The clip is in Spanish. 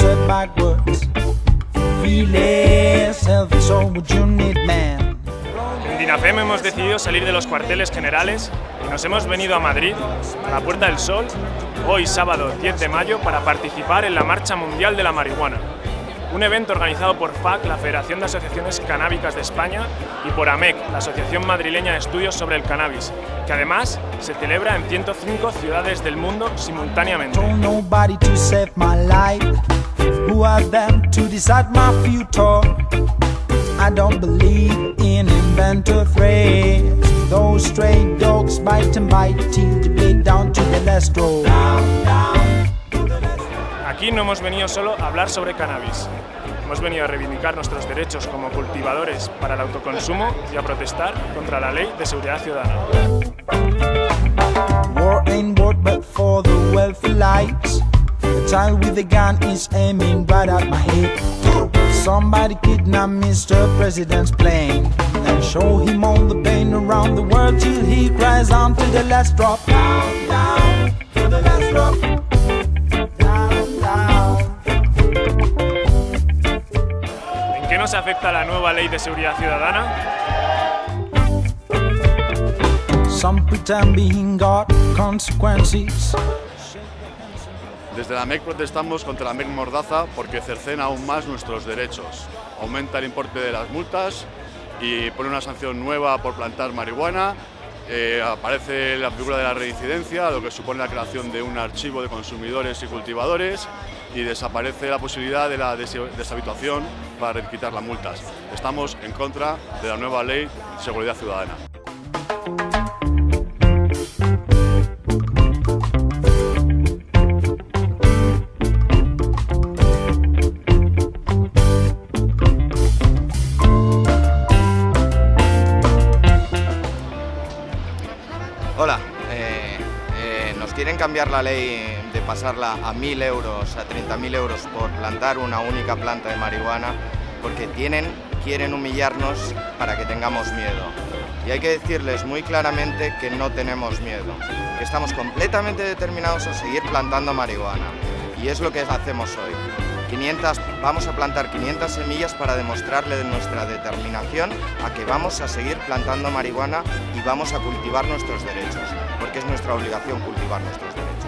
said backwards. You need man? En Dinafem hemos decidido salir de los cuarteles generales y nos hemos venido a Madrid, a la Puerta del Sol, hoy sábado 10 de mayo para participar en la Marcha Mundial de la Marihuana, un evento organizado por FAC, la Federación de Asociaciones Canábicas de España, y por AMEC, la Asociación Madrileña de Estudios sobre el Cannabis, que además se celebra en 105 ciudades del mundo simultáneamente. Who are them to decide my future? I don't believe in inventor phrase. Those stray dogs bite and bite till they bleed down to the last row. Aquí no hemos venido solo a hablar sobre cannabis. Hemos venido a reivindicar nuestros derechos como cultivadores para el autoconsumo y a protestar contra la Ley de Seguridad Ciudadana. Child with the gun is aiming right at my head. Somebody kidnap Mr. President's plane. and show him all the pain around the world till he cries on to the last drop. Down, down, to the last drop. Down, down. ¿En qué nos afecta la nueva Ley de Seguridad Ciudadana? Some pretend being got consequences. Desde la MEC protestamos contra la MEC Mordaza porque cercena aún más nuestros derechos. Aumenta el importe de las multas y pone una sanción nueva por plantar marihuana. Eh, aparece la figura de la reincidencia, lo que supone la creación de un archivo de consumidores y cultivadores y desaparece la posibilidad de la des- deshabituación para quitar las multas. Estamos en contra de la nueva ley de seguridad ciudadana. Hola, eh, eh, nos quieren cambiar la ley de pasarla a 1.000 euros, a 30.000 euros por plantar una única planta de marihuana, porque tienen, quieren humillarnos para que tengamos miedo. Y hay que decirles muy claramente que no tenemos miedo, que estamos completamente determinados a seguir plantando marihuana. Y es lo que hacemos hoy. 500, vamos a plantar 500 semillas para demostrarle nuestra determinación a que vamos a seguir plantando marihuana y vamos a cultivar nuestros derechos, porque es nuestra obligación cultivar nuestros derechos.